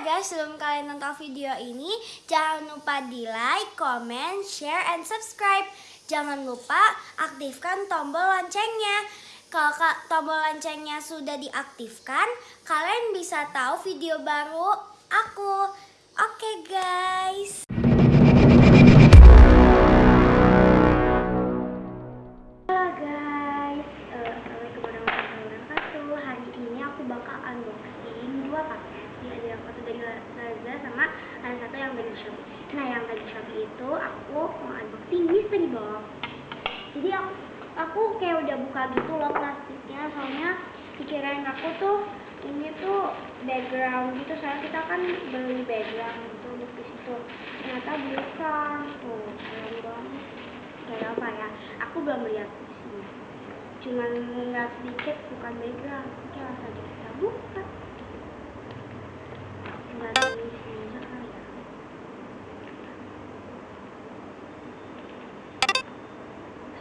guys, sebelum kalian nonton video ini, jangan lupa di like, comment, share, and subscribe. Jangan lupa aktifkan tombol loncengnya. Kalau ka- tombol loncengnya sudah diaktifkan, kalian bisa tahu video baru aku. Oke guys. Aku kayak udah buka gitu loh plastiknya. Soalnya pikiran aku tuh ini tuh background gitu. Soalnya kita kan beli background gitu di situ. Ternyata bukan Tuh keren banget. Kayak apa ya? Aku belum lihat sini cuman nggak sedikit bukan background. Oke langsung aja kita buka. Tinggal di aja kali ya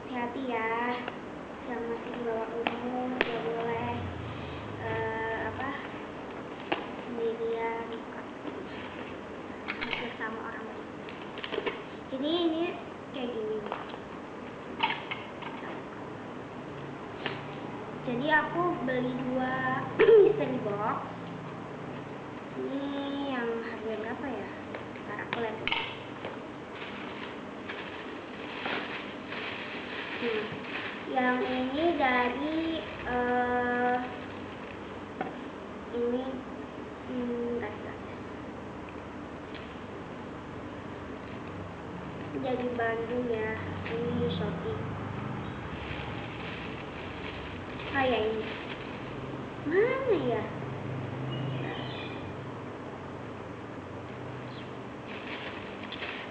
hati-hati ya. Yang masih di bawah umur nggak boleh eh, apa sendirian. Bersama orang lain. Jadi ini kayak gini. Jadi aku beli dua mystery box ini yang harga berapa ya ntar aku lihat dulu. Hmm. Yang ini dari eh ini hmm, dari Bandung ya ini Shopee. Kayak ini. Mana ya?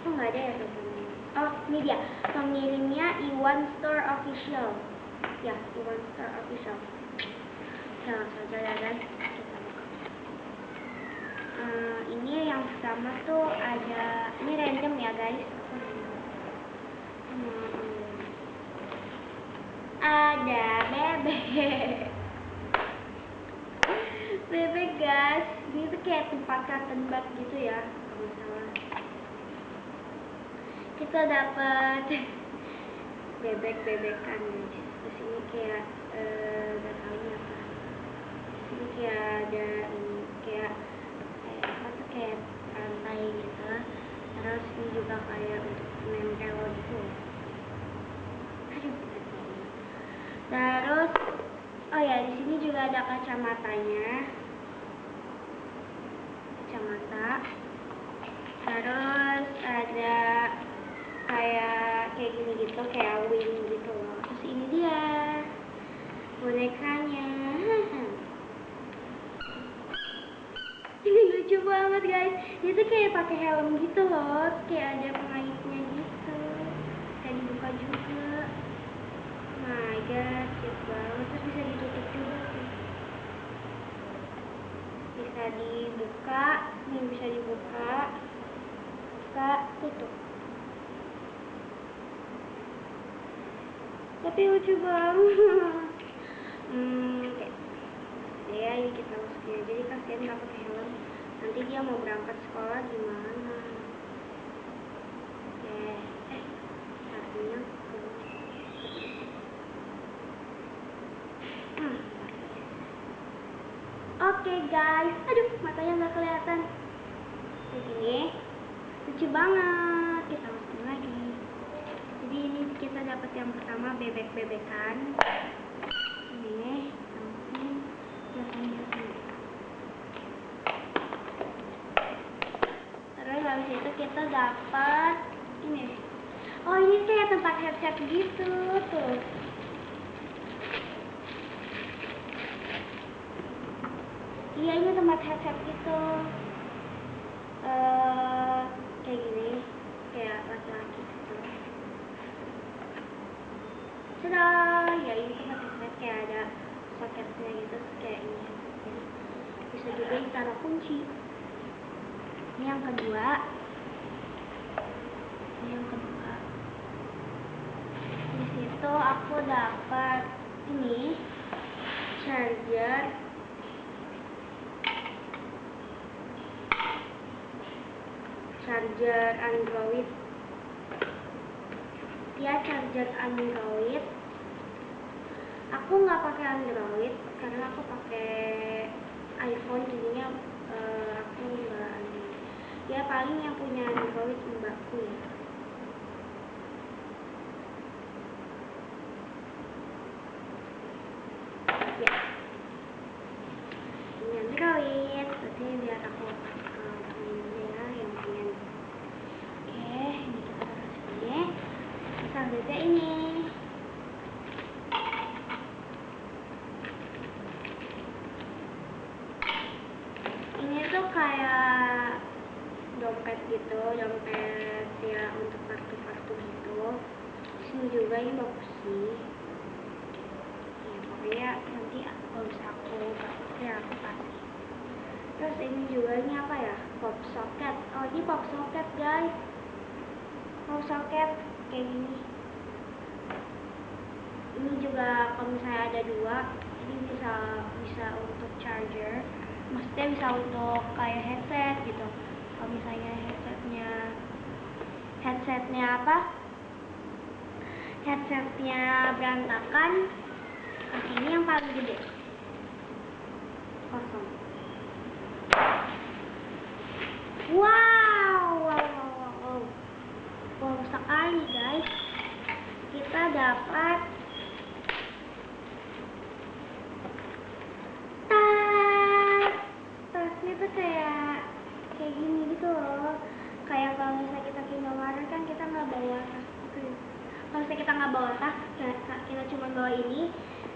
Oh nggak ada ya teman oh ini pengirimnya Iwan Store Official. Ya Iwan Store Official. Ya langsung aja ya guys kita buka Eh, ini yang pertama tuh ada ini random ya guys. Random. Hmm, ada bebek. Bebek guys. Ini tuh kayak tempat cotton gitu ya kalau salah kita dapat bebek bebekan guys di sini kayak eh nggak tahu ini apa. Di sini kayak ada ini kayak kayak apa tuh kayak rantai gitu. Terus ini juga kayak untuk nempel gitu. Terus, oh ya di sini juga ada kacamatanya, kacamata. Terus ada gitu, kayak wing gitu loh. Terus ini dia bonekanya. Ini lucu banget guys. Dia tuh kayak pakai helm gitu loh, kayak ada pengaitnya gitu. Kayak dibuka juga. My god, cute banget. Terus bisa ditutup juga. Bisa dibuka, ini bisa dibuka, buka, tutup. Tapi lucu banget. Hmm, oke. Ya, ini kita masukin aja. Jadi kasihan nggak pakai helm. Nanti dia mau berangkat sekolah gimana? Oke. Eh, satunya Hmm. Oke guys, aduh matanya nggak kelihatan. Kayak gini, lucu banget. Kita masukin lagi. Jadi ini kita dapat yang pertama bebek-bebekan. Ini. Jelasin jelasin. Terus habis itu kita dapat ini. Oh ini kayak tempat headset gitu tuh. Iya ini tempat headset gitu. Eh kayak gini, kayak laki-laki gitu. Tada, ya ini tempat headset kayak ada soketnya gitu, kayak ini. Bisa juga ditaruh kunci. Ini yang kedua. Ini yang kedua. Di situ aku dapat ini charger charger Android dia charger Android aku nggak pakai Android karena aku pakai iPhone jadinya uh, aku nggak Android. Ya paling yang punya Android mbakku ya. Ya. Ya oke kita taruh sini selanjutnya ini ini tuh kayak dompet gitu dompet ya untuk kartu-kartu gitu. Sini juga ini bagus sih. Ya pokoknya nanti kalau aku kasih ya aku kasih. Terus ini juga ini apa ya? Pop socket. Oh ini pop socket guys. Pop socket kayak gini. Ini juga kalau misalnya ada dua ini bisa bisa untuk charger maksudnya bisa untuk kayak headset gitu. Kalau misalnya headsetnya headsetnya apa? Headsetnya berantakan ini yang paling gede. Kosong. Wow wow wow wow wow, sekali guys. Kita dapat tas tasnya tuh kayak kayak gini gitu loh kayak kalau misalnya kita ke Indomaret kan kita nggak bawa tas gitu kalau misalnya kita nggak bawa tas kita, kita cuma bawa ini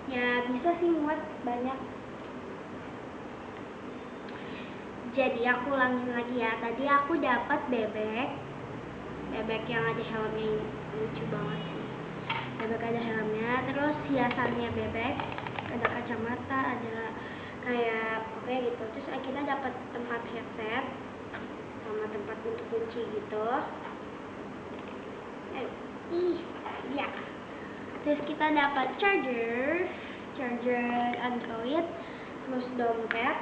ya bisa sih muat banyak. Jadi aku ulangin lagi ya. Tadi aku dapat bebek. Bebek yang ada helmnya ini. Lucu banget sih. Bebek ada helmnya. Terus hiasannya bebek. Ada kacamata ada kayak oke gitu. Terus akhirnya dapat tempat headset sama tempat untuk kunci gitu. Eh, ih ya terus kita dapat charger charger android terus dompet.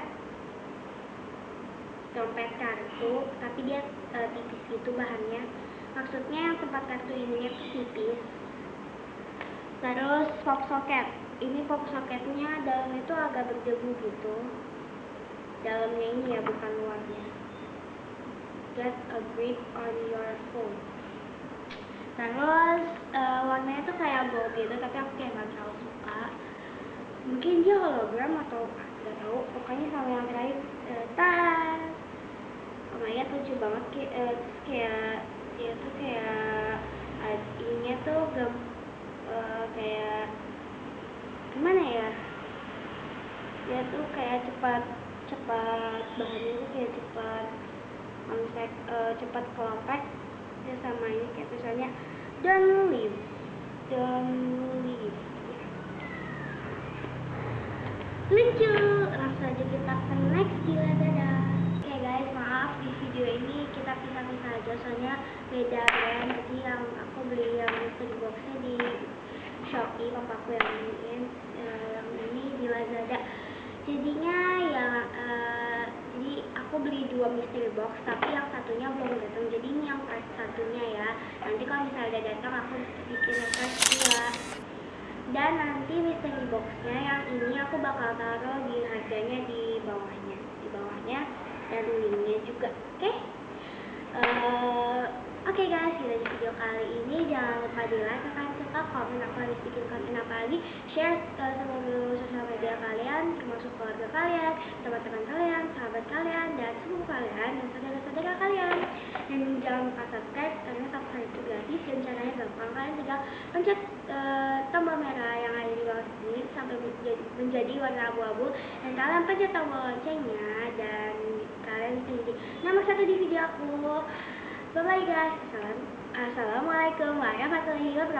Dompet kartu tapi dia uh, tipis gitu bahannya. Maksudnya yang tempat kartu ini tuh tipis. Terus pop socket ini pop socketnya dalamnya itu agak berdebu gitu. Dalamnya ini ya bukan luarnya. Get a grip on your phone. Terus uh, warnanya tuh kayak gold gitu tapi aku kayak gak terlalu suka mungkin dia hologram atau gak tahu. Pokoknya sama yang terakhir uh, tas. Oh my god lucu banget kayak uh, kayak dia tuh kayak uh, tuh gam, uh, kayak gimana ya? Dia tuh kayak cepat cepat bahannya tuh kayak cepat konsep uh, cepat kelopek ya sama ini kayak tulisannya don't leave don't leave. Lucu langsung aja kita ke next gila dadah. Oke okay guys maaf di video ini kita pisah-pisah aja soalnya beda brand. Jadi yang aku beli yang mystery boxnya di Shopee papaku yang beliin uh, yang ini di Lazada. Jadinya ya uh, jadi aku beli dua mystery box tapi yang satunya belum datang. Jadi ini yang satunya ya. Nanti kalau misalnya udah datang aku bikin part dua dan nanti mystery boxnya yang ini aku bakal taruh di harganya di bawahnya. Di bawahnya dan linknya juga oke? Okay? uh, oke okay guys kita di video kali ini. Jangan lupa di like kalian suka komen aku harus bikin konten apa lagi. Share ke semua sosial media kalian termasuk keluarga kalian teman-teman kalian sahabat kalian dan sepupu kalian dan saudara-saudara kalian. Dan jangan lupa subscribe karena subscribe itu gratis dan caranya tinggal pencet uh, tombol merah yang ada di bawah sini sampai menjadi, menjadi warna abu-abu. Dan kalian pencet tombol loncengnya dan kalian bisa jadi nomor satu di video aku. Bye bye guys Assalamualaikum warahmatullahi wabarakatuh